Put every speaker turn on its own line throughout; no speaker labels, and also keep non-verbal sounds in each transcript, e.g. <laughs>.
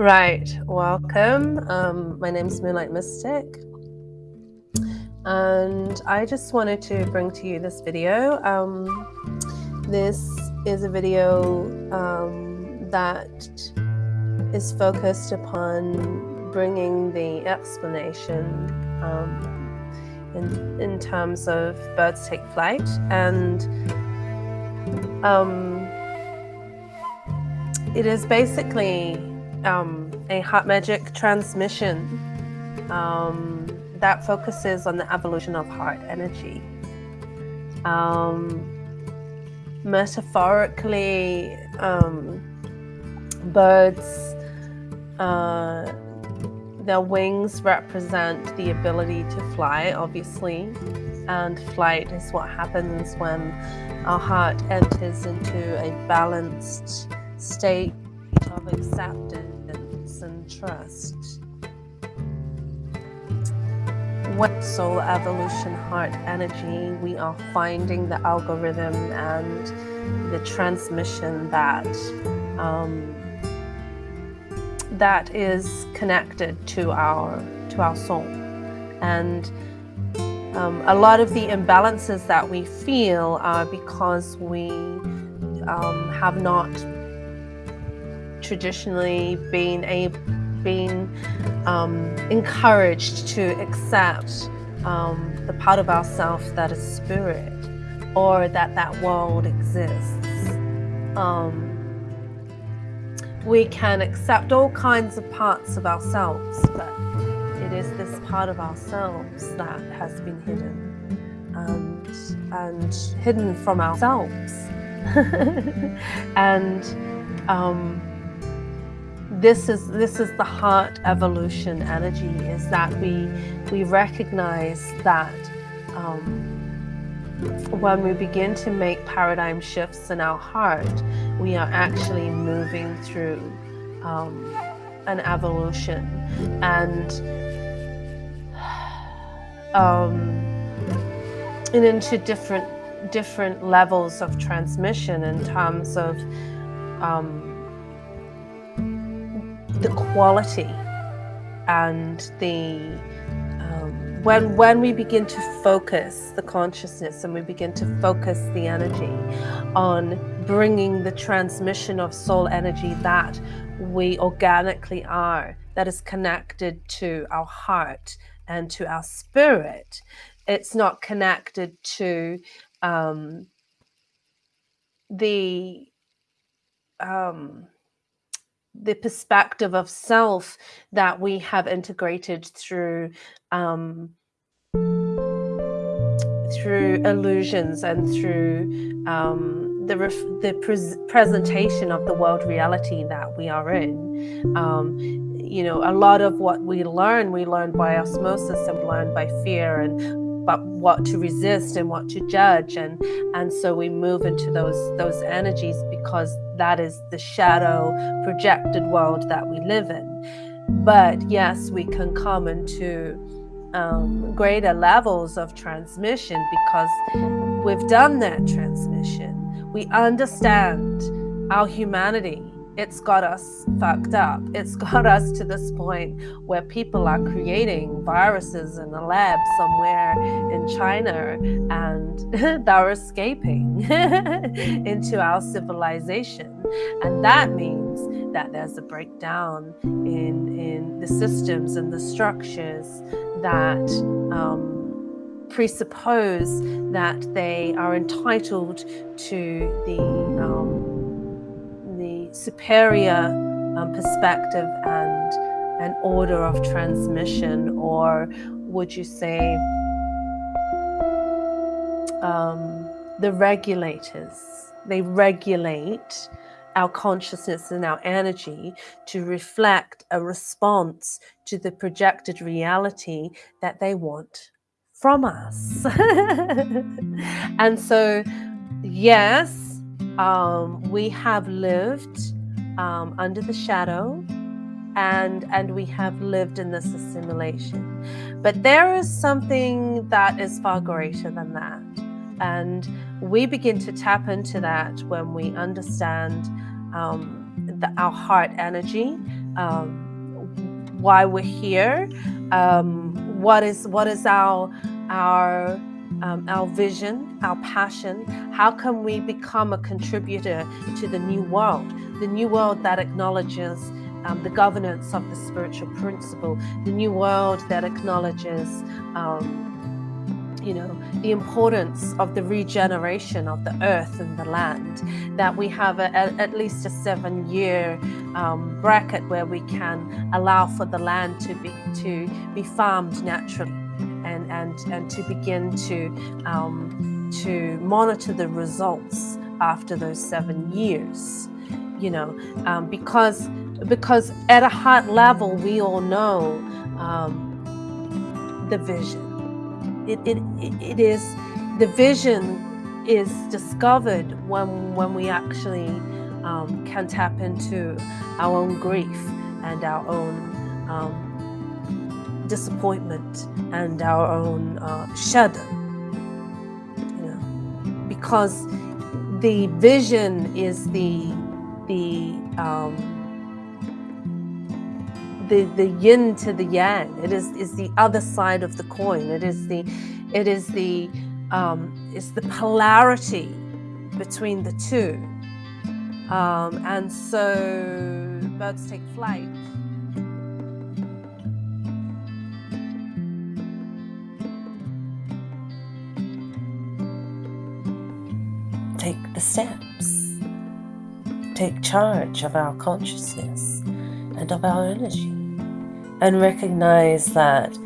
Right, welcome. Um, my name is Moonlight Mystic, and I just wanted to bring to you this video. Um, this is a video um, that is focused upon bringing the explanation um, in, in terms of birds take flight and um, it is basically um, a heart magic transmission um, that focuses on the evolution of heart energy. Um, metaphorically, um, birds, uh, their wings represent the ability to fly, obviously, and flight is what happens when our heart enters into a balanced state of acceptance and trust. With soul evolution heart energy, we are finding the algorithm and the transmission that um, that is connected to our to our soul, and um, a lot of the imbalances that we feel are because we um, have not traditionally been a been um, encouraged to accept um, the part of ourself that is spirit or that that world exists. Um, we can accept all kinds of parts of ourselves, but it is this part of ourselves that has been hidden and, and hidden from ourselves. <laughs> and um, this is this is the heart evolution energy is that we we recognize that um, when we begin to make paradigm shifts in our heart we are actually moving through um, an evolution. And um, and into different different levels of transmission in terms of um, the quality and the um, when when we begin to focus the consciousness and we begin to focus the energy on bringing the transmission of soul energy that we organically are that is connected to our heart and to our spirit it's not connected to um, the um, the perspective of self that we have integrated through um, through illusions and through um, the the pre presentation of the world reality that we are in. Um, you know, a lot of what we learn, we learn by osmosis and learn by fear and but what to resist and what to judge. And and so we move into those those energies because that is the shadow projected world that we live in. But yes we can come into um, greater levels of transmission because we've done that transmission. We understand our humanity it's got us fucked up. It's <laughs> got us to this point where people are creating viruses in a lab somewhere in China and <laughs> they're escaping <laughs> into our civilization. And that means that there's a breakdown in, in the systems and the structures that um, presuppose that they are entitled to the um, superior um, perspective and an order of transmission, or would you say um, the regulators? They regulate our consciousness and our energy to reflect a response to the projected reality that they want from us. <laughs> and so, yes, um, we have lived um, under the shadow and and we have lived in this assimilation. But there is something that is far greater than that. And we begin to tap into that when we understand um, the, our heart energy
um, why we're here, um, what is what is our our um, our vision, our passion. How can we become a contributor to the new world, the new world that acknowledges um, the governance of the spiritual principle, the new world that acknowledges, um, you know, the importance of the regeneration of the earth and the land, that we have a, a, at least a seven year um, bracket where we can allow for the land to be, to be farmed naturally and, and, to begin to, um, to monitor the results after those seven years, you know, um, because because at a heart level, we all know um, the vision. It, it, it is the vision is discovered when when we actually um, can tap into our own grief and our own um, disappointment and our own uh, shudder. You know, because the vision is the the um, the, the yin to the yang. It is, is the other side of the coin. It is the it is the um, it's the polarity between the two. Um, and so birds take flight. The steps. Take charge of our consciousness and of our energy and recognize that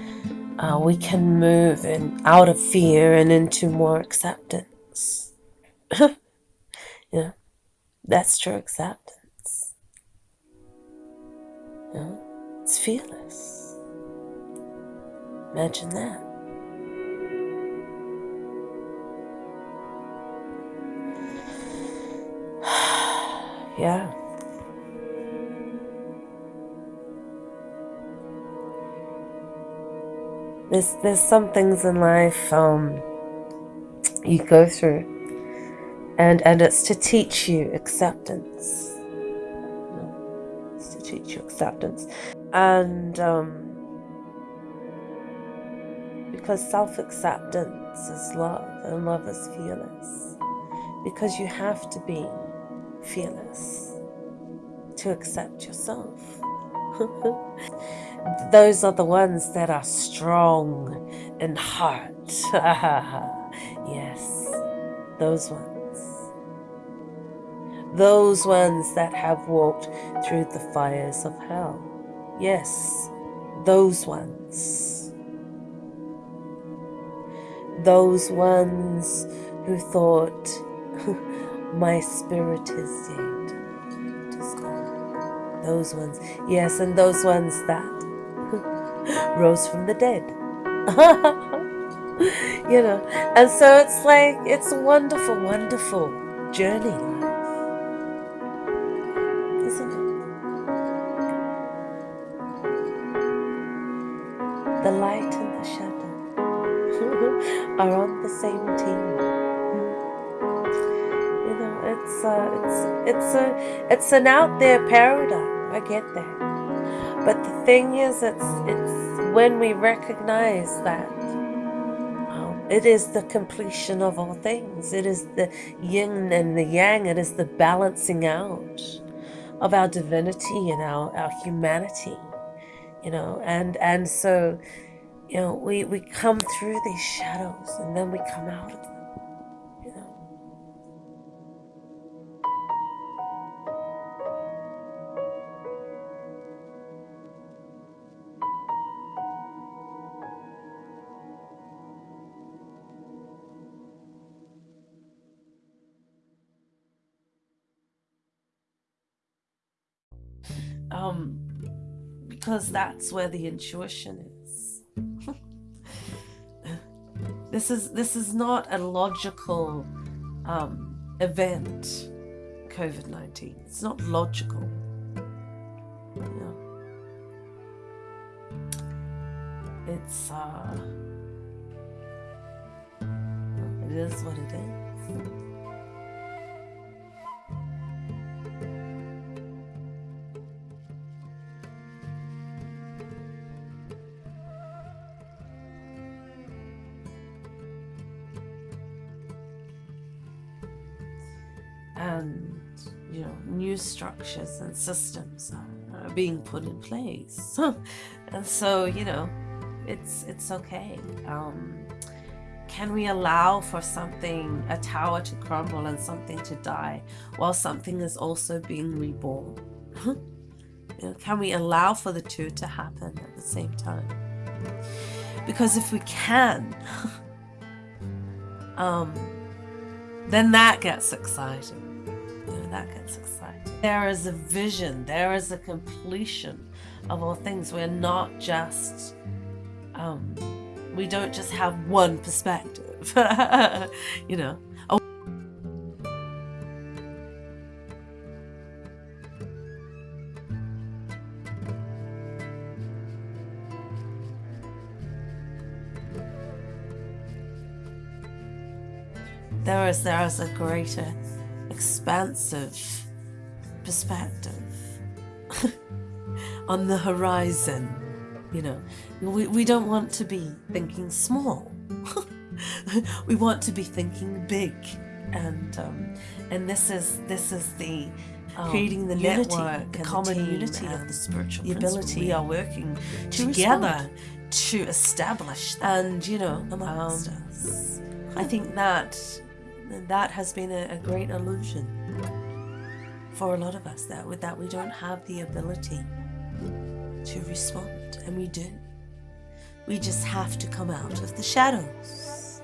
uh, we can move in, out of fear and into more acceptance. <laughs> yeah, that's true acceptance. Yeah, it's fearless. Imagine that. Yeah. There's there's some things in life um, you go through, and and it's to teach you acceptance. It's to teach you acceptance, and um, because self acceptance is love, and love is fearless. Because you have to be fearless to accept yourself. <laughs> those are the ones that are strong in heart. <laughs> yes, those ones. Those ones that have walked through the fires of hell. Yes, those ones. Those ones who thought, <laughs> my spirit is dead. Those ones. Yes, and those ones that <laughs> rose from the dead. <laughs> you know, and so it's like, it's a wonderful, wonderful journey. Isn't it? The light and the shadow <laughs> are on the same team. A, it's, it's a, it's an out there paradigm. I get that. But the thing is, it's it's when we recognize that um, it is the completion of all things. It is the yin and the yang. It is the balancing out of our divinity and our, our humanity. You know, and and so, you know, we, we come through these shadows and then we come out of them. Um, because that's where the intuition is. <laughs> this is this is not a logical um, event. COVID nineteen. It's not logical. It's uh, it is what it is.
Structures and systems are, are being put in place. <laughs> and so, you know, it's it's okay. Um, can we allow for something, a tower to crumble and something to die, while something is also being reborn? <laughs> you know, can we allow for the two to happen at the same time? Because if we can, <laughs> um, then that gets exciting. You know, that gets exciting. There is a vision, there is a completion of all things. We're not just, um, we don't just have one perspective, <laughs> you know. there is there is a greater expansive perspective <laughs> on the horizon you know. We, we don't want to be thinking small. <laughs> We want to be thinking big. And um, and this is this is the um, creating the unity, network the common the unity of the spiritual the ability we are working to together respond. to establish that. and you know amongst um, us. I think that that has been a, a great illusion for a lot of us that with that we don't have the ability to respond and we do. We just have to come out of the shadows.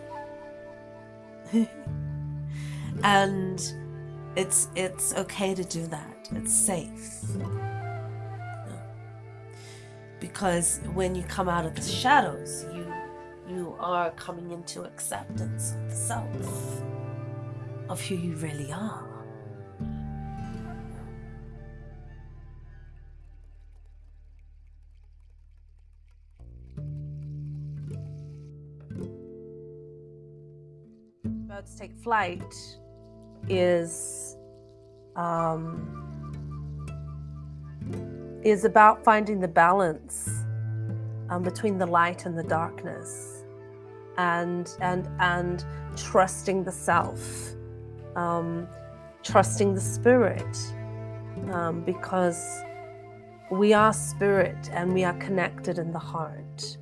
<laughs> And it's it's okay to do that. It's safe. Because when you come out of the shadows you you are coming into acceptance of the self of who you really are. Birds take flight is um, is about finding the balance um, between the light and the darkness and and and trusting the self um, trusting the spirit um, because we are spirit and we are connected in the heart.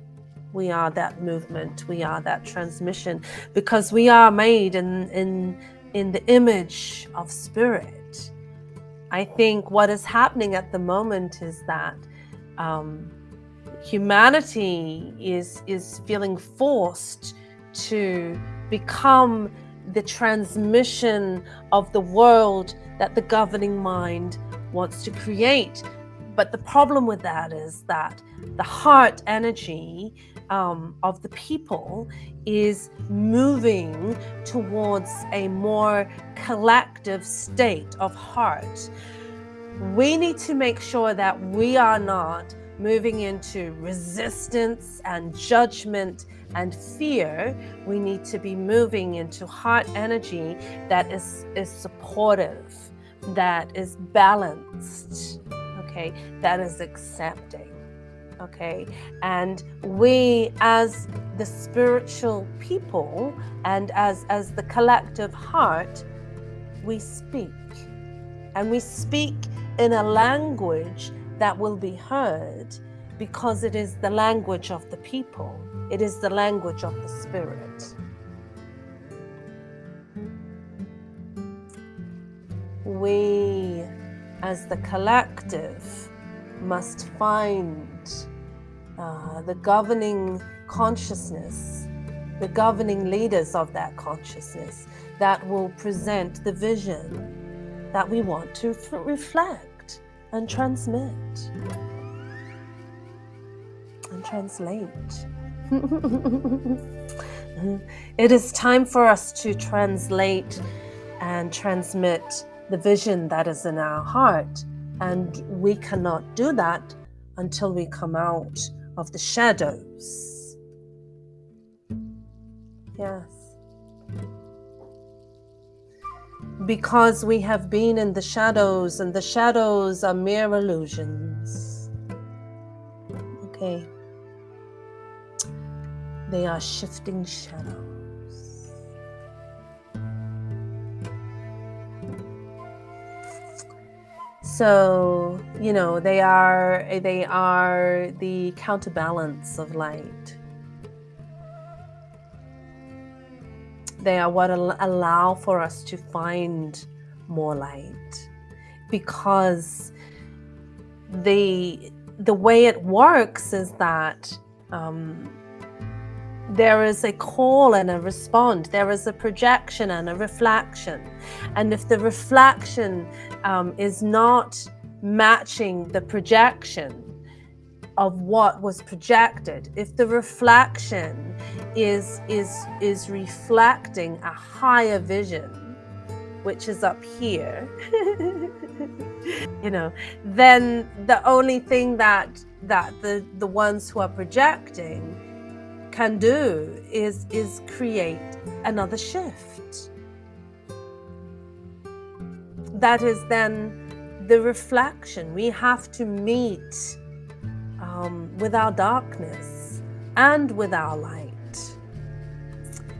We are that movement. We are that transmission because we are made in, in, in the image of spirit. I think what is happening at the moment is that um, humanity is, is feeling forced to become the transmission of the world that the governing mind wants to create. But the problem with that is that the heart energy um, of the people is moving towards a more collective state of heart. We need to make sure that we are not moving into resistance and judgment and fear, we need to be moving into heart energy that is, is supportive, that is balanced, okay, that is accepting, okay. And we, as the spiritual people and as, as the collective heart, we speak. And we speak in a language that will be heard because it is the language of the people. It is the language of the Spirit. We, as the collective, must find uh, the governing consciousness, the governing leaders of that consciousness that will present the vision that we want to reflect and transmit and translate. <laughs> it is time for us to translate and transmit the vision that is in our heart. And we cannot do that until we come out of the shadows. Yes. Because we have been in the shadows, and the shadows are mere illusions. Okay. They are shifting shadows. So, you know, they are they are the counterbalance of light. They are what allow for us to find more light because the the way it works is that um, there is a call and a respond. There is a projection and a reflection. And if the reflection um, is not matching the projection of what was projected, if the reflection is is is reflecting a higher vision, which is up here, <laughs> you know, then the only thing that that the the ones who are projecting can do is is create another shift. That is then the reflection. We have to meet um, with our darkness and with our light.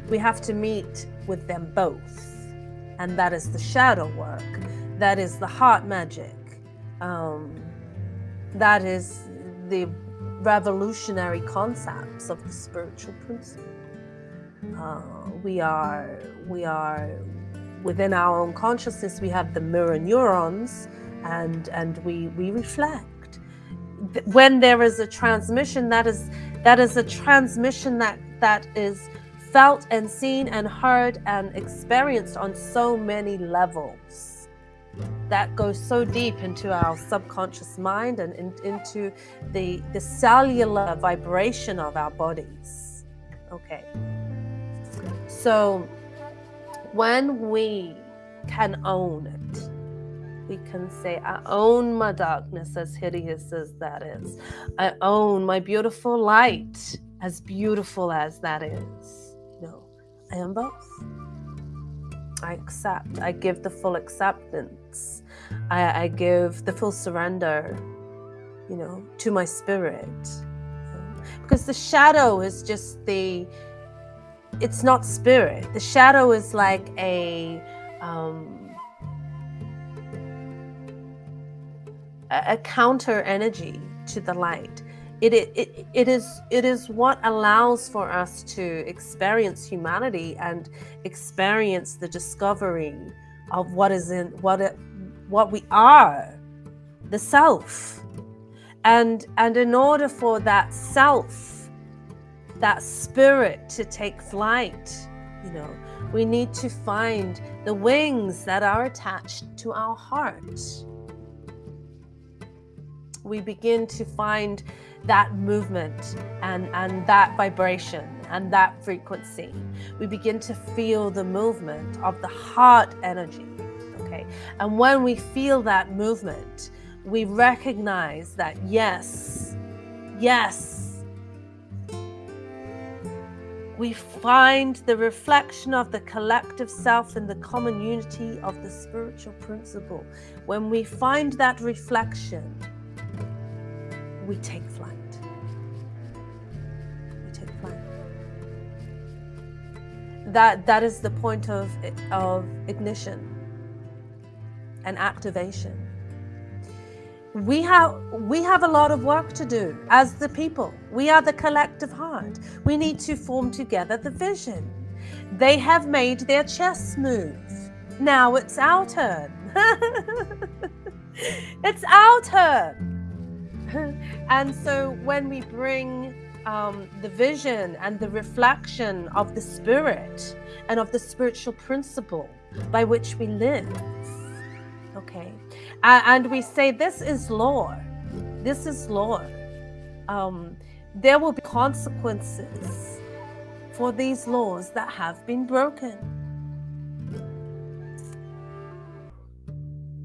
We have to meet with them both. And that is the shadow work. That is the heart magic. Um, that is the revolutionary concepts of the spiritual principle. Uh, we are we are within our own consciousness. We have the mirror neurons, and and we we reflect. When there is a transmission, that is that is a transmission that that is felt and seen and heard and experienced on so many levels that goes so deep into our subconscious mind and in, into the the cellular vibration of our bodies okay so when we can own it we can say i own my darkness as hideous as that is i own my beautiful light as beautiful as that is no i am both I accept. I give the full acceptance. I, I give the full surrender, you know, to my spirit. Because the shadow is just the, it's not spirit. The shadow is like a, um, a, a counter energy to the light it, it, it is it is what allows for us to experience humanity and experience the discovery of what is in what it, what we are the self. And and in order for that self that spirit to take flight you know we need to find the wings that are attached to our heart. We begin to find that movement and, and that vibration and that frequency. We begin to feel the movement of the heart energy. Okay. And when we feel that movement, we recognize that yes, yes, we find the reflection of the collective self in the common unity of the spiritual principle. When we find that reflection, we take flight. That that is the point of of ignition and activation. We have we have a lot of work to do as the people. We are the collective heart. We need to form together the vision. They have made their chess move. Now it's our turn. <laughs> it's our turn. <laughs> and so when we bring um, the vision and the reflection of the spirit and of the spiritual principle by which we live, okay, uh, and we say this is law, this is law, um, there will be consequences for these laws that have been broken.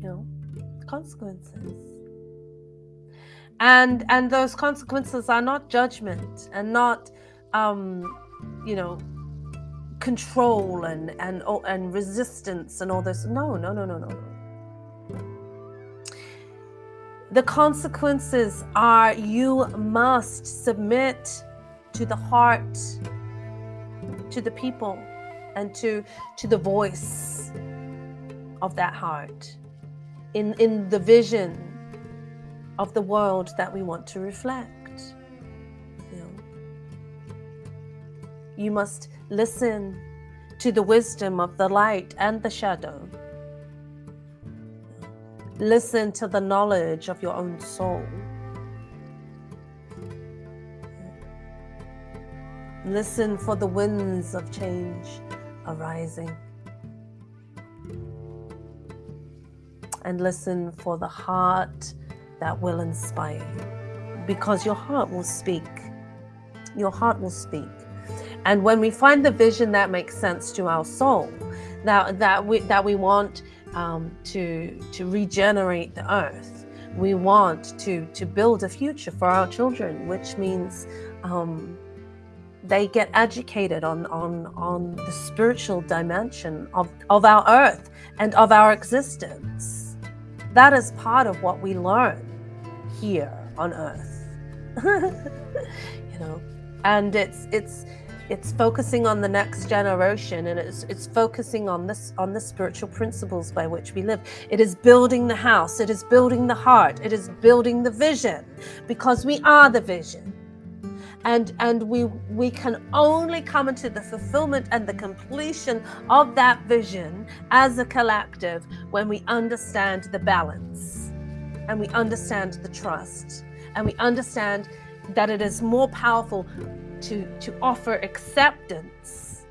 You know, consequences and and those consequences are not judgment and not um you know control and and and resistance and all this. No no no no no. The consequences are you must submit to the heart to the people and to to the voice of that heart. In, in the vision of the world that we want to reflect. You, know, you must listen to the wisdom of the light and the shadow. Listen to the knowledge of your own soul. Listen for the winds of change arising. And listen for the heart that will inspire you. Because your heart will speak. Your heart will speak. And when we find the vision that makes sense to our soul, that, that, we, that we want um, to, to regenerate the earth, we want to, to build a future for our children, which means um, they get educated on, on, on the spiritual dimension of, of our earth and of our existence. That is part of what we learn here on earth. <laughs> you know, and it's it's it's focusing on the next generation and it's it's focusing on this on the spiritual principles by which we live. It is building the house. It is building the heart. It is building the vision because we are the vision and and we we can only come into the fulfillment and the completion of that vision as a collective when we understand the balance and we understand the trust and we understand that it is more powerful to to offer acceptance.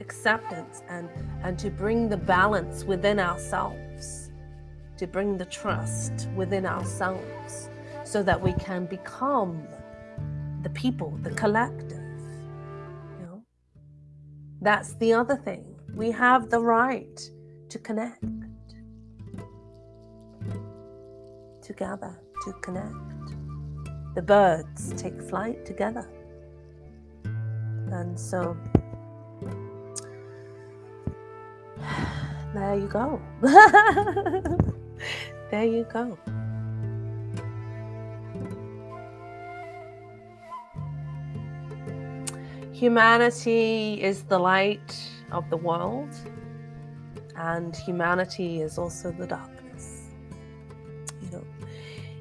Acceptance and and to bring the balance within ourselves to bring the trust within ourselves so that we can become the people, the collective. You know? That's the other thing. We have the right to connect, to gather, to connect. The birds take flight together. And so <sighs> there you go. <laughs> there you go. Humanity is the light of the world, and humanity is also the darkness. You know,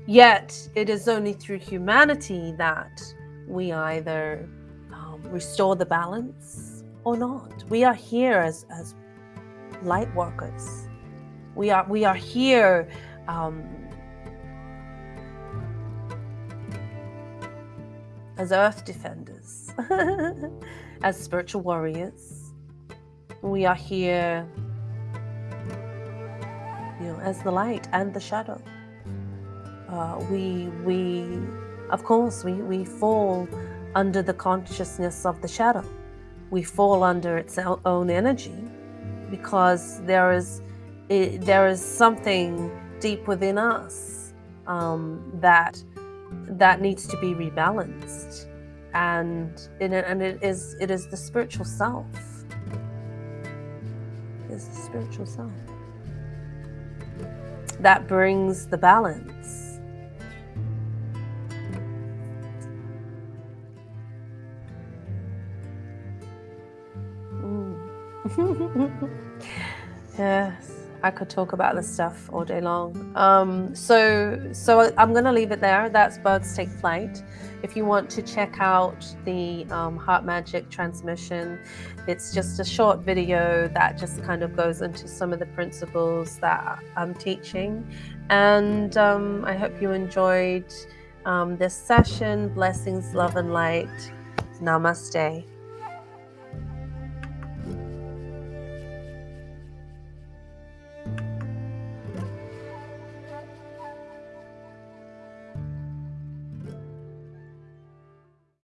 yet it is only through humanity that we either um, restore the balance or not. We are here as, as light workers. We are we are here um, as earth defenders, <laughs> as spiritual warriors. We are here, you know, as the light and the shadow. Uh, we, we, of course, we, we fall under the consciousness of the shadow. We fall under its own energy because there is, it, there is something deep within us um, that that needs to be rebalanced. And it, and it is it is the spiritual self. It is the spiritual self that brings the balance. Mm. <laughs> yes I could talk about this stuff all day long. Um, so, so I'm going to leave it there. That's Birds Take Flight. If you want to check out the um, Heart Magic transmission, it's just a short video that just kind of goes into some of the principles that I'm teaching. And um, I hope you enjoyed um, this session. Blessings, love, and light. Namaste.